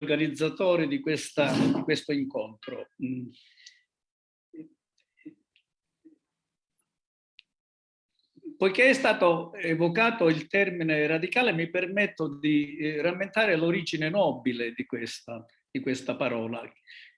organizzatori di, questa, di questo incontro. Mm. Poiché è stato evocato il termine radicale, mi permetto di eh, rammentare l'origine nobile di questa, di questa parola,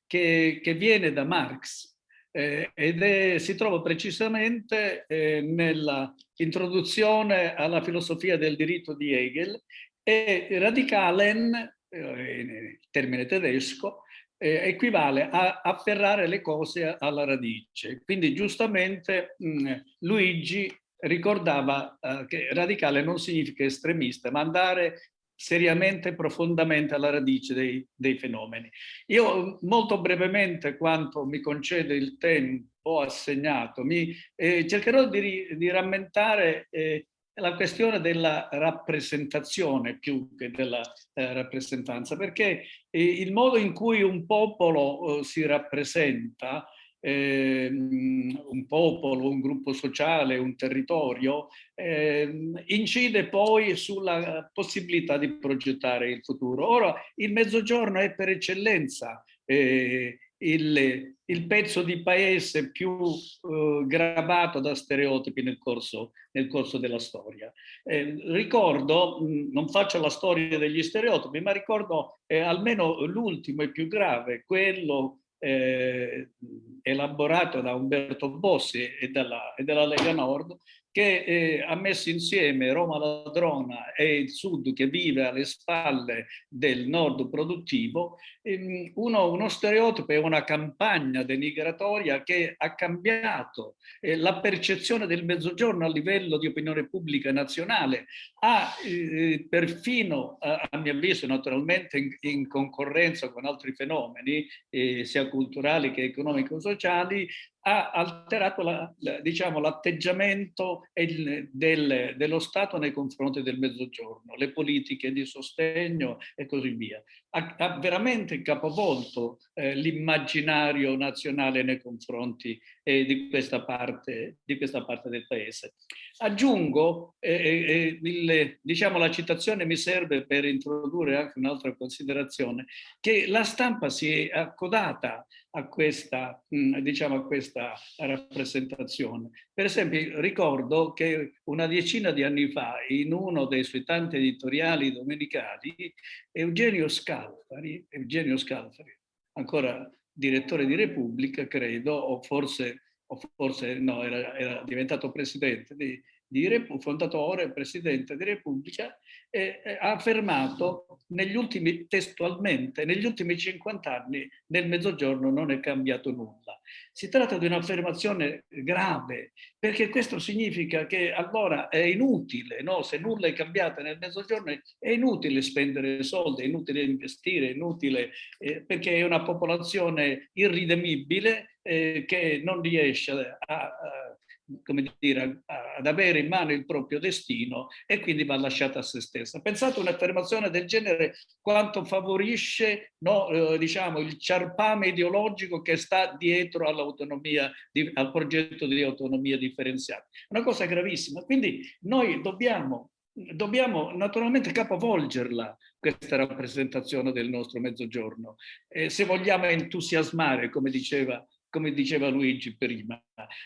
che, che, viene da Marx eh, ed è, si trova precisamente eh, nella introduzione alla filosofia del diritto di Hegel e radicalen, eh, il termine tedesco, eh, equivale a afferrare le cose alla radice. Quindi giustamente mh, Luigi ricordava eh, che radicale non significa estremista, ma andare seriamente, profondamente alla radice dei, dei, fenomeni. Io molto brevemente, quanto mi concede il tempo assegnato, mi, eh, cercherò di, di rammentare eh, la questione della rappresentazione più che della eh, rappresentanza, perché eh, il modo in cui un popolo eh, si rappresenta eh, un popolo, un gruppo sociale, un territorio, eh, incide poi sulla possibilità di progettare il futuro. Ora, il mezzogiorno è per eccellenza eh, il, il, pezzo di paese più eh, gravato da stereotipi nel corso, nel corso della storia. Eh, ricordo, non faccio la storia degli stereotipi, ma ricordo eh, almeno l'ultimo e più grave, quello eh, elaborato da Umberto Bossi e dalla, e dalla Lega Nord, che eh, ha messo insieme Roma Ladrona e il Sud che vive alle spalle del Nord produttivo, ehm, uno, uno stereotipo e una campagna denigratoria che ha cambiato eh, la percezione del Mezzogiorno a livello di opinione pubblica nazionale, ha eh, perfino, a, a, mio avviso naturalmente in, in, concorrenza con altri fenomeni, eh, sia culturali che economico-sociali, ha alterato l'atteggiamento diciamo, del, dello Stato nei confronti del Mezzogiorno, le politiche di sostegno e così via. Ha, ha veramente capovolto eh, l'immaginario nazionale nei confronti eh, di, questa parte, di, questa parte, del paese. Aggiungo, eh, eh, eh il, diciamo la citazione mi serve per introdurre anche un'altra considerazione, che la stampa si è accodata a questa, mm, diciamo, a questa rappresentazione. Per esempio ricordo che una decina di anni fa in uno dei suoi tanti editoriali domenicali Eugenio Scalfari, Eugenio Scalfari ancora direttore di Repubblica credo o forse, o forse no, era, era diventato presidente di, di fondatore, presidente di Repubblica, eh, ha affermato negli ultimi, testualmente, negli ultimi 50 anni nel Mezzogiorno non è cambiato nulla. Si tratta di un'affermazione grave, perché questo significa che allora è inutile, no? se nulla è cambiato nel Mezzogiorno, è inutile spendere soldi, è inutile investire, è inutile, eh, perché è una popolazione irridemibile eh, che non riesce a, a come dire, ad avere in mano il proprio destino e quindi va lasciata a se stessa. Pensate un'affermazione del genere quanto favorisce no, eh, diciamo, il ciarpame ideologico che sta dietro all'autonomia, al progetto di autonomia differenziata. Una cosa gravissima. Quindi noi dobbiamo dobbiamo naturalmente capovolgerla questa rappresentazione del nostro mezzogiorno. Eh, se vogliamo entusiasmare, come diceva come diceva Luigi prima.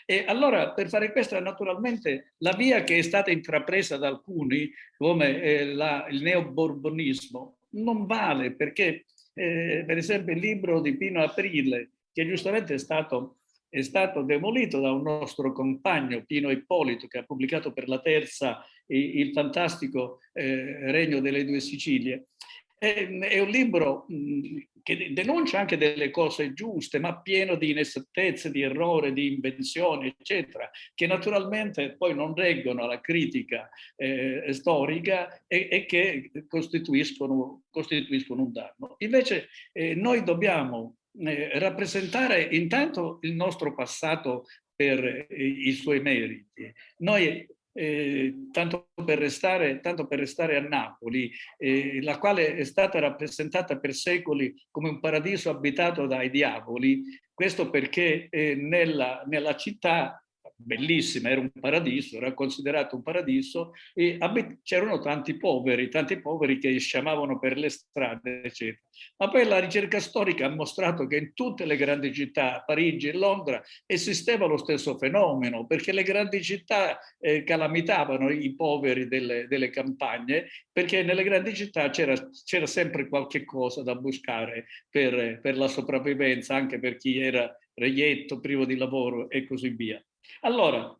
E allora per fare questo naturalmente la via che è stata intrapresa da alcuni come eh, la, il neoborbonismo non vale perché eh, per esempio il libro di Pino Aprile che giustamente è stato, è stato demolito da un nostro compagno Pino Ippolito che ha pubblicato per la terza il, il fantastico eh, Regno delle due Sicilie è, è un libro mh, che denuncia anche delle cose giuste, ma pieno di inesattezze, di errore, di invenzioni, eccetera, che naturalmente poi non reggono alla critica eh, storica e, e che costituiscono, costituiscono, un danno. Invece eh, noi dobbiamo eh, rappresentare intanto il nostro passato per eh, i suoi meriti. Noi eh, tanto, per restare, tanto, per restare, a Napoli, eh, la quale è stata rappresentata per secoli come un paradiso abitato dai diavoli, questo perché eh, nella, nella città bellissima, era un paradiso, era considerato un paradiso e c'erano tanti poveri, tanti poveri che sciamavano per le strade, eccetera. Ma poi la ricerca storica ha mostrato che in tutte le grandi città, Parigi e Londra, esisteva lo stesso fenomeno, perché le grandi città eh, calamitavano i poveri delle, delle campagne, perché nelle grandi città c'era sempre qualche cosa da buscare per, per la sopravvivenza, anche per chi era reietto, privo di lavoro e così via. Allora,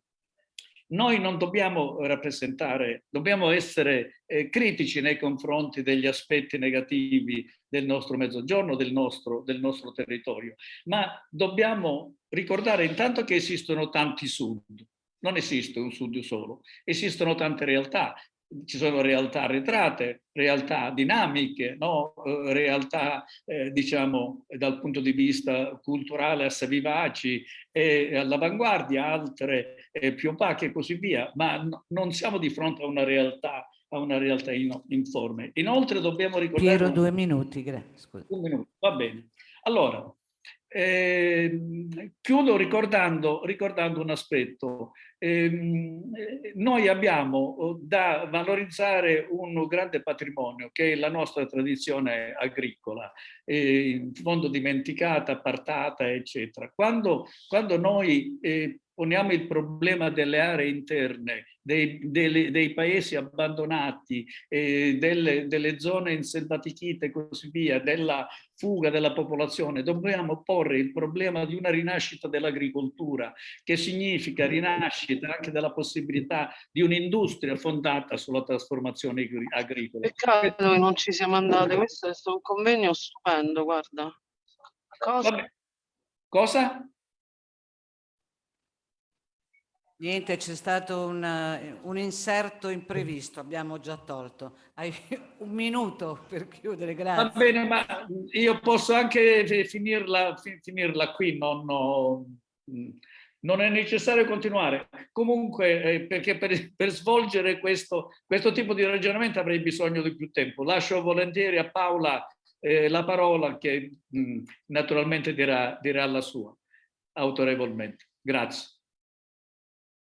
noi non dobbiamo rappresentare, dobbiamo essere eh, critici nei confronti degli aspetti negativi del nostro mezzogiorno, del nostro, del nostro territorio, ma dobbiamo ricordare intanto che esistono tanti sud, non esiste un sud solo, esistono tante realtà ci sono realtà arretrate, realtà dinamiche, no? Eh, realtà eh, diciamo dal punto di vista culturale assai vivaci e all'avanguardia, altre eh, più opache e così via, ma no, non siamo di fronte a una realtà, a una realtà in, informe. Inoltre dobbiamo ricordare... Piero, due minuti, grazie. Un minuto, va bene. Allora, eh, chiudo ricordando, ricordando, un aspetto. Eh, noi abbiamo oh, da valorizzare un grande patrimonio che è la nostra tradizione agricola, eh, in fondo dimenticata, appartata, eccetera. Quando, quando noi eh, poniamo il problema delle aree interne, dei, dei, dei paesi abbandonati, eh, delle, delle, zone inselvatichite e così via, della fuga della popolazione, dobbiamo porre il problema di una rinascita dell'agricoltura, che significa rinascita anche della possibilità di un'industria fondata sulla trasformazione agricola. Peccato che non ci siamo andati, questo è un convegno stupendo, guarda. Cosa? Cosa? Niente, c'è stato un, un, inserto imprevisto, abbiamo già tolto. Hai un minuto per chiudere, grazie. Va bene, ma io posso anche finirla, finirla qui, non, no, non, è necessario continuare. Comunque, eh, perché per, per svolgere questo, questo, tipo di ragionamento avrei bisogno di più tempo. Lascio volentieri a Paola eh, la parola che mh, naturalmente dirà, dirà la sua, autorevolmente. Grazie.